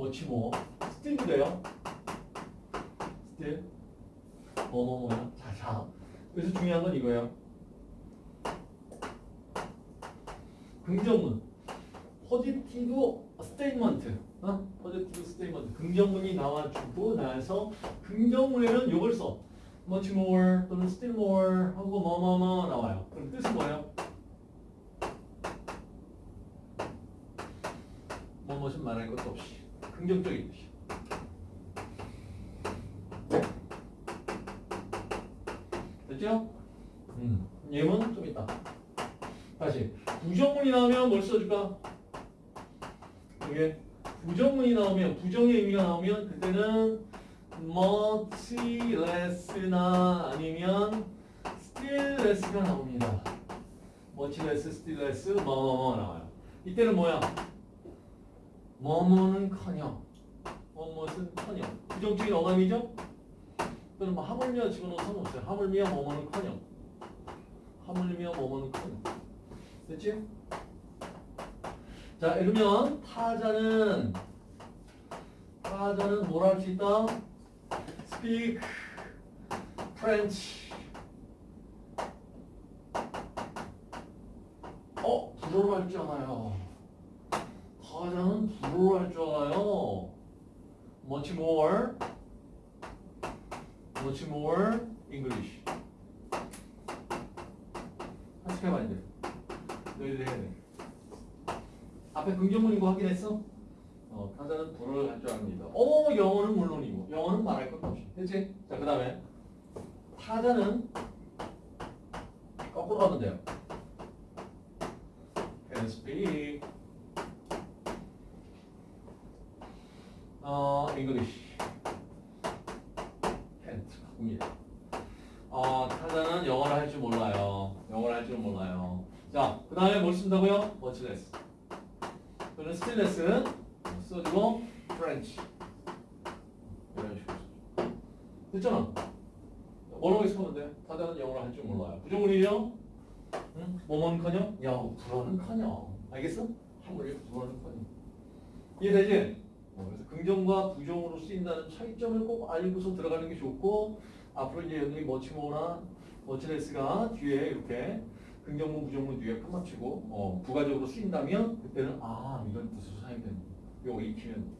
뭐지 뭐 still도 돼요. still 뭐뭐 뭐야. 자, 자. 그래서 중요한 건 이거예요. 긍정문. Positive statement. 어? Positive statement. 긍정문이 나와주고 나서 긍정문에는 이걸 써. much more 또는 still more 하고 뭐뭐뭐 나와요. 그럼 뜻은 뭐예요? 뭐뭐좀 말할 것도 없이 긍정적인 뜻이야. 됐죠? 음. 예문 좀 있다. 다시 부정문이 나오면 뭘 써줄까? 이게 부정문이 나오면 부정의 의미가 나오면 그때는 much less나 아니면 still less가 나옵니다. much less, still less, 뭐뭐뭐 나와요. 이때는 뭐야? 뭐뭐는커녕, 뭐뭐는커녕. 부정적인 어감이죠? 또는 뭐 하물며 집어넣어 상관없어요. 하물며 뭐뭐는커녕, 하물며 뭐뭐는커녕. 됐지? 자, 이러면 타자는 타자는 뭘 할 수 있다? speak French. 어, 불어로 할줄 알아요. 불어로 할줄 알아요. much more, much more English. 한식해봐야 돼. 너희들 해야 돼. 앞에 긍정문이고 확인했어? 어, 타자는 불어를 할줄 압니다. 어, 영어는 물론이고, 영어는 말할 것도 없이. 됐지? 자, 그 다음에 타자는 거꾸로 하면 돼요. Can speak 어, English. Can't. 바꿉니다. 어, 타자는 영어를 할 줄 몰라요. 영어를 할 줄 몰라요. 자, 그 다음에 뭘 쓴다고요? 또는 still less는 써주고 French. 이런 식으로. 됐잖아. 뭐라고 해석하면 돼? 타자는 영어를 할 줄 몰라요. 부정문이요? 응? 뭐뭐는커녕? 야, 불어는커녕. 알겠어? 한국에 불어는커녕. 이해되지? 어, 그래서 긍정과 부정으로 쓰인다는 차이점을 꼭 알고서 들어가는 게 좋고 앞으로 이제 여기 머치모나 머치레스가 뒤에 이렇게 긍정문 부정문 뒤에 끝마치고 어, 부가적으로 쓰인다면 그때는 아 이런 뜻으로 사용되는 요거 익히면